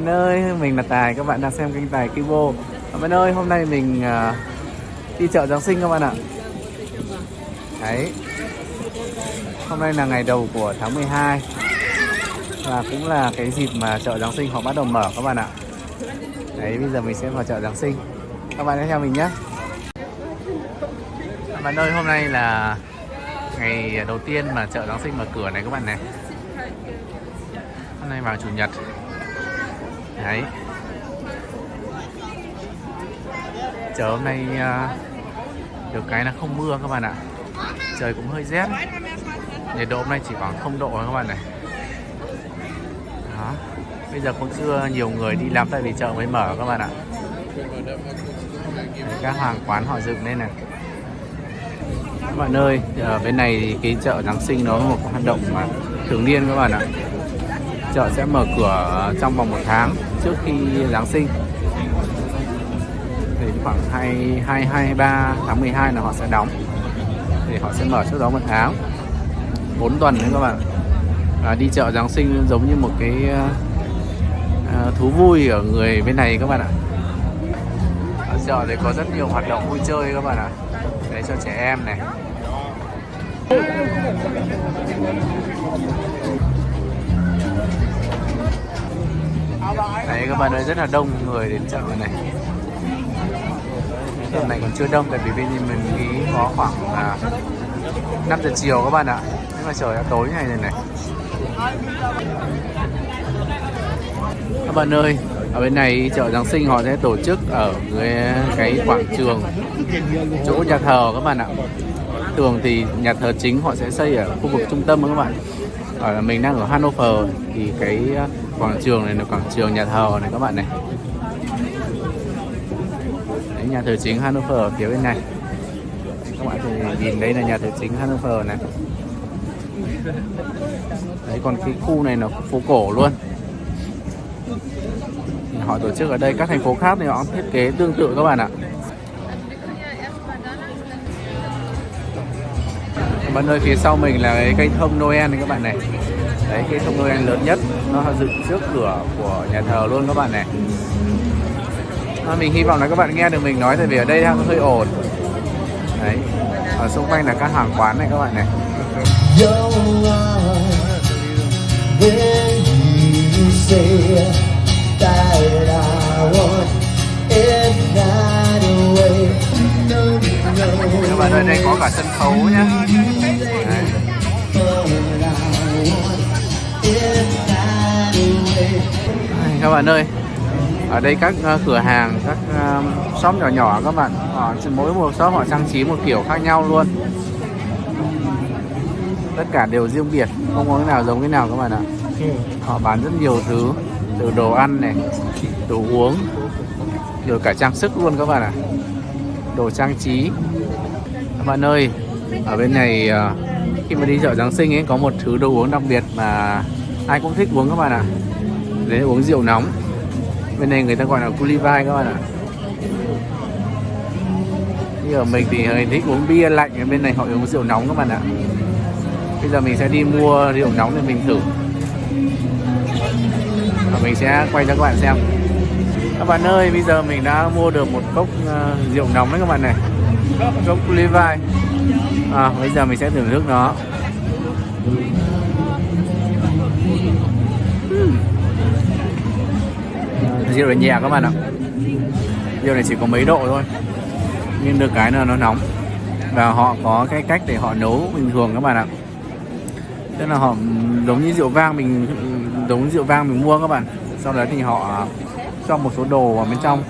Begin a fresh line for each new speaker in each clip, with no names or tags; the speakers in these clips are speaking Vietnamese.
bạn ơi, mình là Tài, các bạn đang xem kênh Tài Kibo. Các bạn ơi, hôm nay mình à, đi chợ Giáng sinh các bạn ạ. Đấy. Hôm nay là ngày đầu của tháng 12 Và cũng là cái dịp mà chợ Giáng sinh họ bắt đầu mở các bạn ạ. Đấy, bây giờ mình sẽ vào chợ Giáng sinh. Các bạn hãy theo mình nhé. Các bạn ơi, hôm nay là ngày đầu tiên mà chợ Giáng sinh mở cửa này các bạn này. Hôm nay vào chủ nhật. Đấy. Chợ hôm nay à, được cái là không mưa các bạn ạ. Trời cũng hơi rét. Nhiệt độ hôm nay chỉ khoảng 0 độ thôi các bạn này. Đó. Bây giờ cũng chưa nhiều người đi làm tại vì chợ mới mở các bạn ạ. Đấy, Các hàng quán họ dựng lên này. Các bạn ơi, ở bên này thì cái chợ Giáng sinh nó là một hoạt động mà thường niên các bạn ạ. Chợ sẽ mở cửa trong vòng một tháng trước khi Giáng sinh. Thì khoảng 2, 2, 23 tháng 12 là họ sẽ đóng. Thì họ sẽ mở trước đó một tháng. 4 tuần đấy các bạn. À, Đi chợ Giáng sinh giống như một cái à, thú vui ở người bên này các bạn ạ. Ở chợ thì có rất nhiều hoạt động vui chơi các bạn ạ. Đấy cho trẻ em này. Đấy các bạn ơi rất là đông người đến chợ này. Tầm này còn chưa đông tại vì bên mình nghĩ có khoảng à, 5 giờ chiều các bạn ạ. Nhưng mà trời đã tối này này này. Các bạn ơi ở bên này chợ Giáng sinh họ sẽ tổ chức ở cái, cái quảng trường chỗ nhà thờ các bạn ạ. Thường thì nhà thờ chính họ sẽ xây ở khu vực trung tâm các bạn ở mình đang ở Hanover thì cái ờ, quảng trường này là quảng trường nhà thờ này các bạn này. Đấy, nhà thờ chính Hanover ở phía bên này. Các bạn thì nhìn đây là nhà thờ chính Hanover này. Đấy còn cái khu này là phố cổ luôn. Họ tổ chức ở đây các thành phố khác thì họ thiết kế tương tự các bạn ạ. Các nơi phía sau mình là cái cây thông Noel này các bạn này. Đấy cây thông Noel lớn nhất. Nó dựng trước cửa của nhà thờ luôn các bạn này. À, mình hy vọng là các bạn nghe được mình nói tại vì ở đây đang hơi ồn. Đấy ở xung quanh là các hàng quán này các bạn này. Các ơi đây có cả sân khấu nhá. Đấy. các bạn ơi. Ở đây các uh, cửa hàng các uh, shop nhỏ nhỏ các bạn. Họ mỗi một shop họ trang trí một kiểu khác nhau luôn. Tất cả đều riêng biệt không có cái nào giống cái nào các bạn ạ. Họ bán rất nhiều thứ từ đồ ăn này đồ uống rồi cả trang sức luôn các bạn ạ. Đồ trang trí các bạn ơi, ở bên này ờ, khi mà đi chợ Giáng sinh ấy, có một thứ đồ uống đặc biệt mà ai cũng thích uống các bạn ạ. Đấy uống rượu nóng. Bên này người ta gọi là culivai các bạn ạ. Như ở mình thì hơi thích uống bia lạnh bên này họ uống rượu nóng các bạn ạ. Bây giờ mình sẽ đi mua rượu nóng để mình thử. Và mình sẽ quay cho các bạn xem. Các bạn ơi, bây giờ mình đã mua được một cốc ờ, rượu nóng đấy các bạn này gốc Levi à, bây giờ mình sẽ thưởng thức nó rượu này nhẹ các bạn ạ. Rượu này chỉ có mấy độ thôi. Nhưng được cái là nó nóng. Và họ có cái cách để họ nấu bình thường các bạn ạ. Tức là họ giống như rượu vang mình giống rượu vang mình mua các bạn. Sau đó thì họ cho một số đồ vào bên trong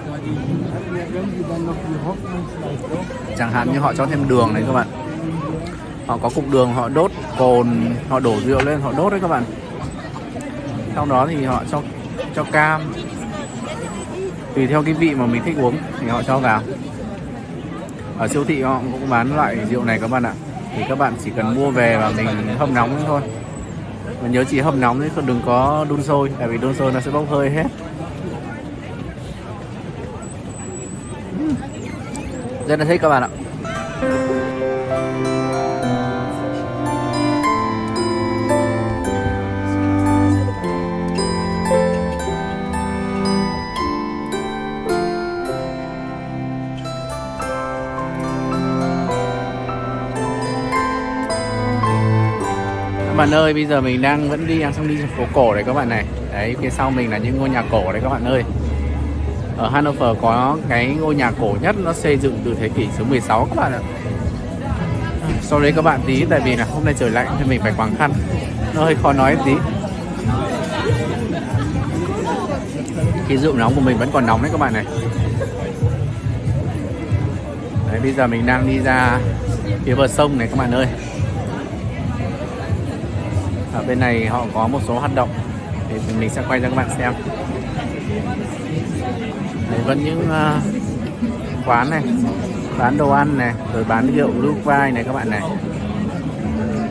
chẳng hạn như họ cho thêm đường này các bạn. Họ có cục đường, họ đốt cồn, họ đổ rượu lên, họ đốt đấy các bạn. Sau đó thì họ cho cho cam. Tùy theo cái vị mà mình thích uống thì họ cho vào. Ở siêu thị họ cũng bán loại rượu này các bạn ạ. Thì các bạn chỉ cần mua về và mình hâm nóng thôi. Mình nhớ chỉ hâm nóng chứ đừng có đun sôi, tại vì đun sôi nó sẽ bốc hơi hết. rất là thích các bạn ạ. Bạn ơi, bây giờ mình đang vẫn đi ăn xong đi phố cổ đấy các bạn này. Đấy, phía sau mình là những ngôi nhà cổ đấy các bạn ơi. Ở Hanover có cái ngôi nhà cổ nhất nó xây dựng từ thế kỷ số 16 các bạn ạ. Sau đấy các bạn tí tại vì là hôm nay trời lạnh thì mình phải quàng khăn. Nó hơi khó nói tí. Cái rượu nóng của mình vẫn còn nóng đấy các bạn này. Đấy, bây giờ mình đang đi ra phía bờ sông này các bạn ơi. Ở bên này họ có một số hoạt động thì mình sẽ quay cho các bạn xem. Đấy, vẫn những uh, quán này bán đồ ăn này rồi bán rượu lưu vai này các bạn này.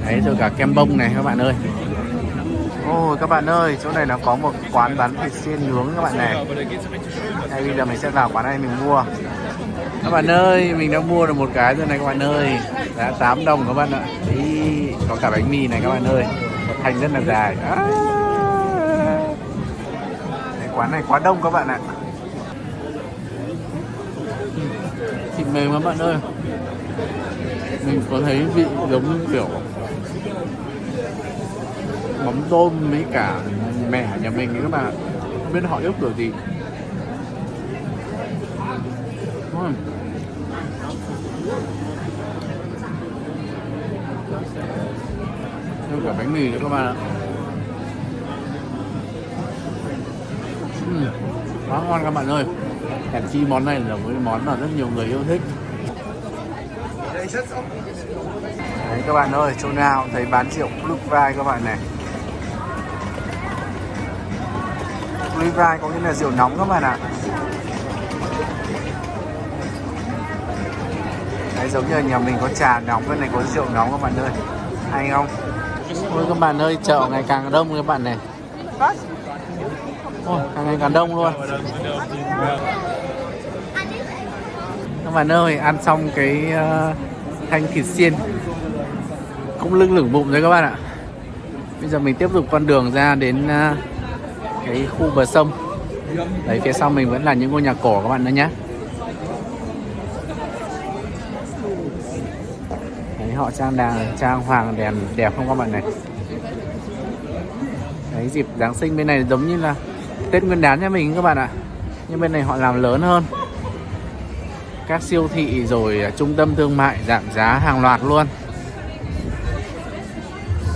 Đấy rồi cả kem bông này các bạn ơi. Ôi các bạn ơi chỗ này là có một quán bán thịt xiên nướng các bạn này. Đây bây giờ mình sẽ vào quán này mình mua. Các bạn ơi mình đã mua được một cái rồi này các bạn ơi. Giá 8 đồng các bạn ạ. Ý, có cả bánh mì này các bạn ơi. Một thành rất là dài. À. Đấy, quán này quá đông các bạn ạ thịt mềm các bạn ơi mình có thấy vị giống như kiểu mắm tôm với cả mẻ nhà mình ấy các bạn không biết họ yêu kiểu gì uhm. Thêm cả bánh mì nữa các bạn ạ uhm. quá ngon các bạn ơi hèn chi món này là một món mà rất nhiều người yêu thích. Đấy các bạn ơi, chỗ nào thấy bán rượu Blue Vai các bạn này. Blue Vai có nghĩa là rượu nóng các bạn ạ. Đấy giống như nhà mình có trà nóng, bên này có rượu nóng các bạn ơi. Hay không? Ôi các bạn ơi, chợ ngày càng đông các bạn này. Ôi, càng ngày càng đông luôn bạn ơi ăn xong cái uh, thanh thịt xiên. Cũng lưng lửng bụng rồi các bạn ạ. Bây giờ mình tiếp tục con đường ra đến uh, cái khu bờ sông. Đấy phía sau mình vẫn là những ngôi nhà cổ các bạn nữa nhé đấy họ trang đàng trang hoàng đèn đẹp không các bạn này? Đấy dịp giáng sinh bên này giống như là tết nguyên đán cho mình các bạn ạ. Nhưng bên này họ làm lớn hơn các siêu thị rồi trung tâm thương mại giảm giá hàng loạt luôn.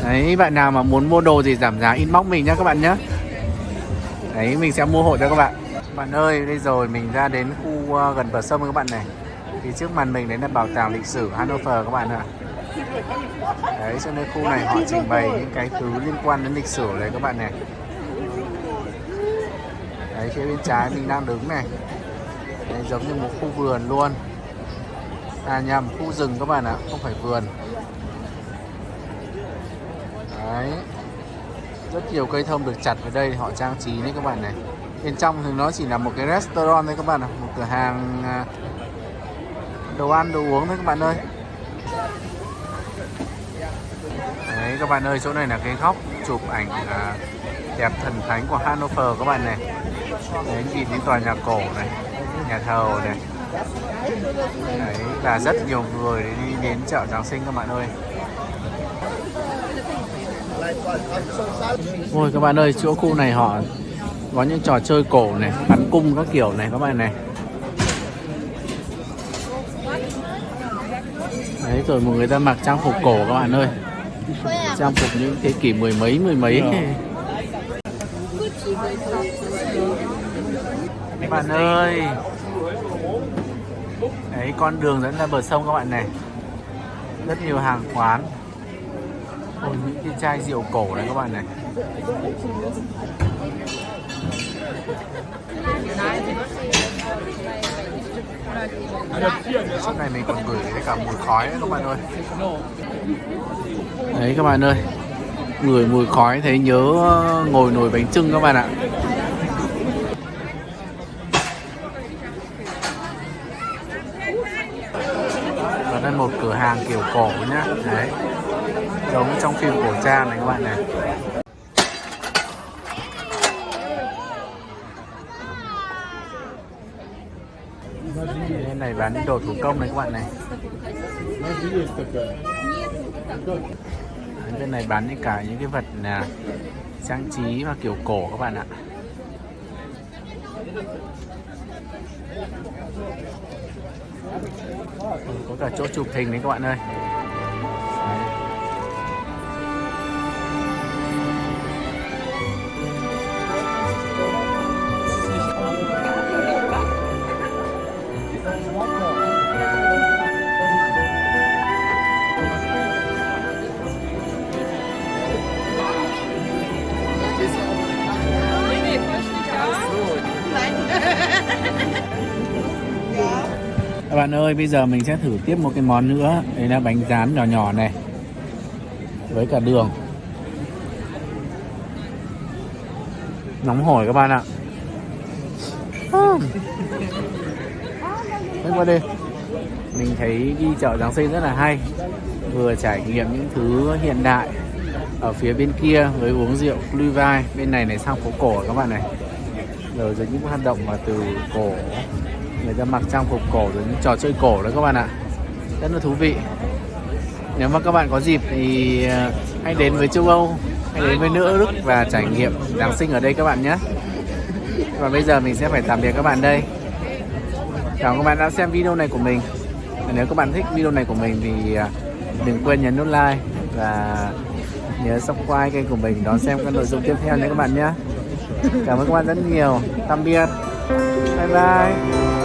Đấy bạn nào mà muốn mua đồ gì giảm giá inbox mình nhé các bạn nhé Đấy mình sẽ mua hộ cho các bạn. Bạn ơi đây rồi mình ra đến khu uh, gần bờ sông các bạn này. Thì trước mặt mình đấy là bảo tàng lịch sử Hanover các bạn ạ. Đấy cho nên khu này họ trình bày những cái thứ liên quan đến lịch sử đấy các bạn này. Đấy phía bên trái mình đang đứng này. Đấy, giống như một khu vườn luôn. À nhầm khu rừng các bạn ạ Không phải vườn. Đấy. Rất nhiều cây thông được chặt ở đây Họ trang trí đấy các bạn này. Bên trong thì nó chỉ là một cái restaurant thôi các bạn ạ Một cửa hàng à, Đồ ăn, đồ uống thôi các bạn ơi. Đấy các bạn ơi Chỗ này là cái góc chụp ảnh à, Đẹp thần thánh của Hanover các bạn này. Đấy nhìn đến tòa nhà cổ này nhà thờ này. Đấy là rất nhiều người đi đến chợ Giáng sinh các bạn ơi. Ôi các bạn ơi chỗ khu này họ có những trò chơi cổ này bắn cung các kiểu này các bạn này. Đấy rồi một người ta mặc trang phục cổ các bạn ơi. Trang phục những thế kỷ mười mấy mười mấy. Các bạn ơi Đấy, con đường dẫn ra bờ sông các bạn này. Rất nhiều hàng quán. Ôi, những cái chai rượu cổ này các bạn này. Chỗ này mình còn gửi cả mùi khói đấy các bạn ơi. Đấy, các bạn ơi. Người mùi khói thấy nhớ ờ, ngồi nồi bánh trưng các bạn ạ. Một cửa hàng kiểu cổ nhá. Đấy. Giống trong phim cổ trang này các bạn này. Bên này bán những đồ thủ công này các bạn này. Bên này bán những cả những cái vật là trang trí và kiểu cổ các bạn ạ. Có cả chỗ chụp hình đấy các bạn ơi. Các bạn ơi, bây giờ mình sẽ thử tiếp một cái món nữa. Đấy là bánh rán nhỏ nhỏ này Với cả đường. Nóng hổi các bạn ạ. Đây qua đây. Mình thấy đi chợ Giáng sinh rất là hay. Vừa trải nghiệm những thứ hiện đại Ở phía bên kia với uống rượu Glühwein Bên này này sang phố cổ các bạn này. Rồi những hoạt động mà từ cổ người ta mặc trang phục cổ rồi những trò chơi cổ đấy các bạn ạ. Rất là thú vị. Nếu mà các bạn có dịp thì à, hãy đến với châu Âu, hãy đến với nước Đức và trải nghiệm Giáng sinh ở đây các bạn nhé. Và bây giờ mình sẽ phải tạm biệt các bạn đây. Cảm ơn các bạn đã xem video này của mình. Và nếu các bạn thích video này của mình thì à, đừng quên nhấn nút like và nhớ subscribe kênh của mình đón xem các nội dung tiếp theo nhé các bạn nhé. Cảm ơn các bạn rất nhiều. Tạm biệt. Bye bye.